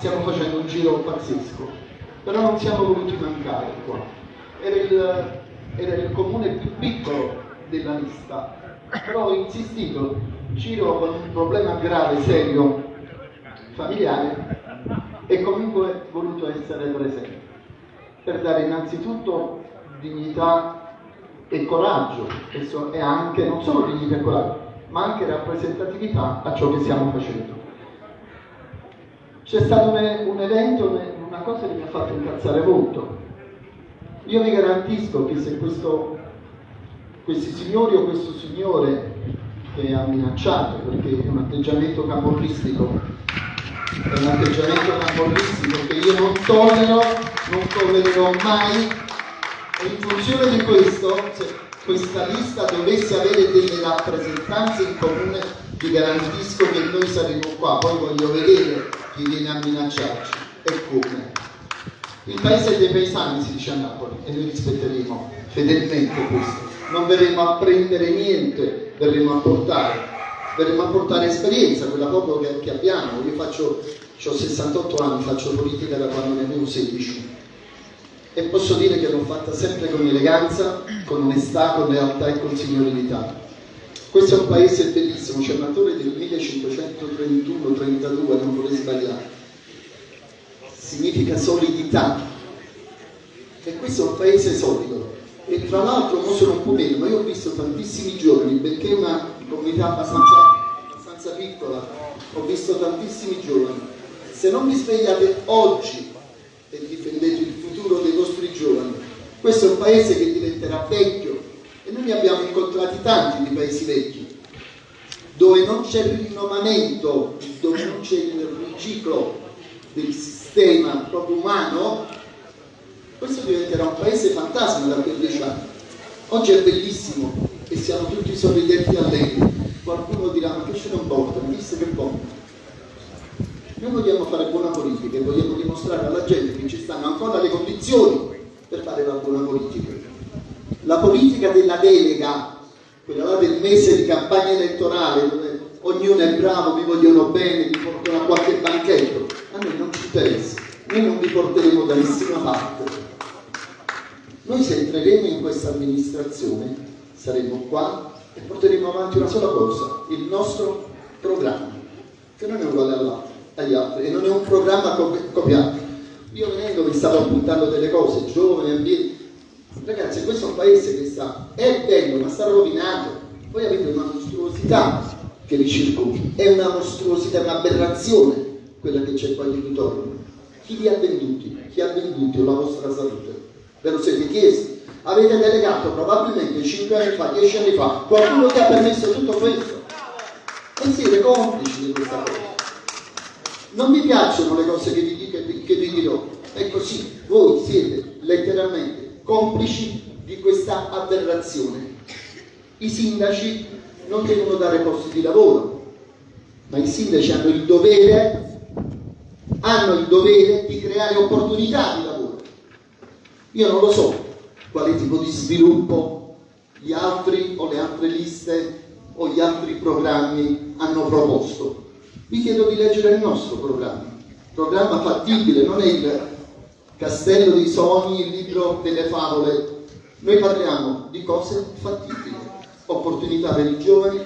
stiamo facendo un giro pazzesco, però non siamo voluti mancare qua. Era il, era il comune più piccolo della lista, però ho insistito, giro con un problema grave, serio, familiare, e comunque voluto essere presente, per dare innanzitutto dignità e coraggio, e anche, non solo dignità e coraggio, ma anche rappresentatività a ciò che stiamo facendo. C'è stato un, un evento, una cosa che mi ha fatto incazzare molto. Io vi garantisco che se questo, questi signori o questo signore che ha minacciato, perché è un atteggiamento camorristico, è un atteggiamento camorristico che io non tollero, non tollererò mai, e in funzione di questo, se questa lista dovesse avere delle rappresentanze in comune, vi garantisco che noi saremo qua, poi voglio vedere chi viene a minacciarci e come. Il paese dei paesani si dice a Napoli e noi rispetteremo fedelmente questo. Non verremo a prendere niente, verremo a portare, verremo a portare esperienza, quella poco che, che abbiamo. Io faccio, ho 68 anni, faccio politica da quando ne avevo 16 e posso dire che l'ho fatta sempre con eleganza, con onestà, con lealtà e con signorilità. Questo è un paese bellissimo, c'è un attore del 1531-32, non vorrei sbagliare. Significa solidità. E questo è un paese solido. E tra l'altro, non sono un po' meno, ma io ho visto tantissimi giovani, perché è una comunità abbastanza, abbastanza piccola, ho visto tantissimi giovani. Se non vi svegliate oggi e difendete il futuro dei vostri giovani, questo è un paese che diventerà vecchio, e noi ne abbiamo incontrati tanti di paesi vecchi, dove non c'è il rinnovamento, dove non c'è il riciclo del sistema proprio umano, questo diventerà un paese fantasma da quei dieci anni. Oggi è bellissimo e siamo tutti sorridenti allegri. Qualcuno dirà, ma che ce ne importa, visto che bomba. Noi vogliamo fare buona politica e vogliamo dimostrare alla gente che ci stanno ancora le condizioni per fare la buona politica la politica della delega, quella là del mese di campagna elettorale, dove ognuno è bravo, vi vogliono bene, vi portano a qualche banchetto, a noi non ci interessa, noi non vi porteremo da nessuna parte. Noi se entreremo in questa amministrazione saremo qua e porteremo avanti una sola cosa, il nostro programma, che non è uguale agli altri e non è un programma copiato. Io venendo vi stavo appuntando delle cose, giovani, ambienti, Ragazzi, questo è un paese che sta, è bello, ma sta rovinato. Voi avete una mostruosità che vi circonda, è una mostruosità, un'aberrazione quella che c'è qua di ritorno. Chi vi ha venduti? Chi ha venduto la vostra salute? Ve lo siete chiesti? Avete delegato probabilmente 5 anni fa, 10 anni fa, qualcuno che ha permesso tutto questo. E siete complici di questa cosa. Non mi piacciono le cose che vi, che, che vi dirò, è così, voi siete letteralmente complici di questa aberrazione. I sindaci non devono dare posti di lavoro, ma i sindaci hanno il dovere, hanno il dovere di creare opportunità di lavoro. Io non lo so quale tipo di sviluppo gli altri o le altre liste o gli altri programmi hanno proposto. Vi chiedo di leggere il nostro programma, programma fattibile, non è il Castello dei Sogni, il libro delle favole, noi parliamo di cose fattibili, opportunità per i giovani,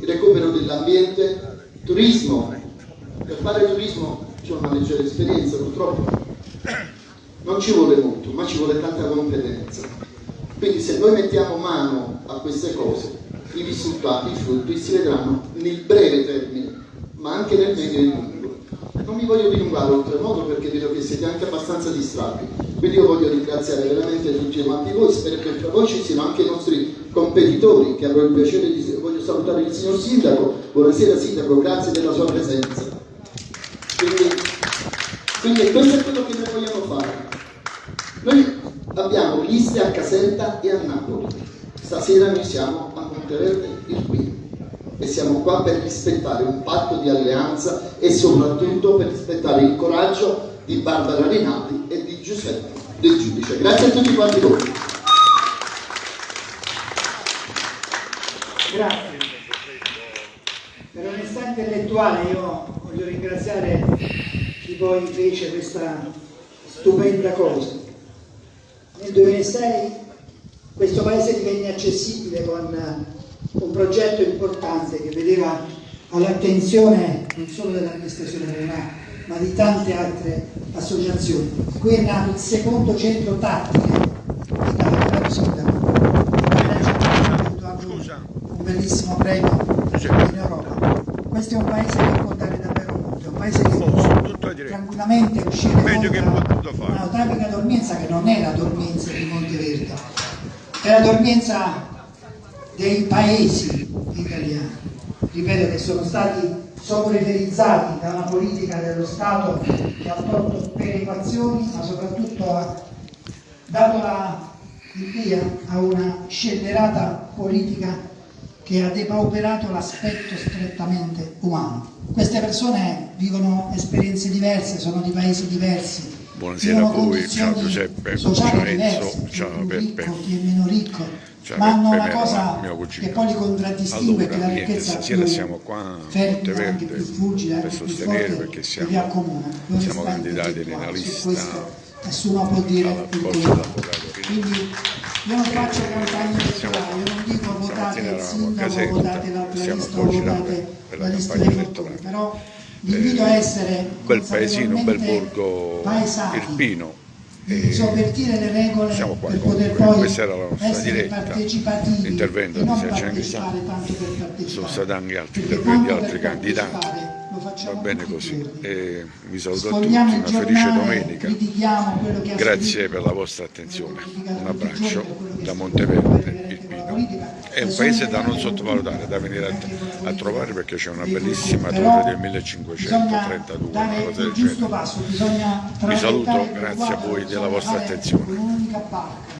recupero dell'ambiente, turismo. Per fare turismo c'è una leggera esperienza purtroppo, non ci vuole molto, ma ci vuole tanta competenza. Quindi se noi mettiamo mano a queste cose, i risultati, i frutti si vedranno nel breve termine, ma anche nel medio e lungo. Non mi voglio dilungare oltremodo perché vedo che siete anche abbastanza distratti, quindi io voglio ringraziare veramente tutti quanti voi, spero che tra voi ci siano anche i nostri competitori, che avrò il piacere di... voglio salutare il signor Sindaco, buonasera Sindaco, grazie della sua presenza. Quindi, quindi questo è quello che noi vogliamo fare. Noi abbiamo liste a Caserta e a Napoli, stasera noi siamo a Monteverde il qui e siamo qua per rispettare un patto di alleanza e soprattutto per rispettare il coraggio di Barbara Rinaldi e di Giuseppe Del Giudice. Grazie a tutti quanti voi. Grazie. Per onestà intellettuale io voglio ringraziare chi poi fece questa stupenda cosa. Nel 2006 questo paese divenne accessibile con un progetto importante che vedeva all'attenzione non solo dell'amministrazione regionale ma di tante altre associazioni. Qui è nato il secondo centro tattile d'Italia. Un bellissimo premio in Europa. Questo è un paese che può dare davvero molto, è un paese che può tranquillamente uscire da una tragica dormienza che non è la dormienza di Monteverde, è la dormienza dei paesi italiani, ripeto che sono stati soporiterizzati da una politica dello Stato che ha tolto perequazioni ma soprattutto ha dato la, il via a una scellerata politica che ha depauperato l'aspetto strettamente umano. Queste persone vivono esperienze diverse, sono di paesi diversi, Buonasera a voi, ciao Giuseppe, ciao Enzo, ciao ricco, chi è meno ricco, Ciao ma hanno una cosa che poi li contraddistingue, che Allora, la niente, ricchezza più siamo qua a fervida, anche più fulgida, per anche più forte, perché che siamo, vi accomuna. siamo candidati nella lista nessuno può dire il. Quindi io non faccio campagna elettorale, io non dico votate il sindaco, votate l'altra siamo lista votate la la lista campagna dei elettorale. però l'invito a essere bel paesino, bel consapevolmente borgo paesati, irpino. Di E sovvertire le regole siamo qua per poter poi questa era la nostra essere diretta. partecipativi L'intervento e non partecipare tanto per partecipare. Sono stati anche altri interventi, altri facciamo Va bene così. giorni. E vi saluto a tutti, Sfogliamo una felice giornale, domenica. che ha Grazie per la vostra attenzione. Un abbraccio da Monteverde, il Pino. È un paese da non sottovalutare, da venire a, a trovare perché c'è una bellissima torre del bisogna 1532, dare una cosa del genere. Vi saluto, grazie a voi della vostra fare attenzione.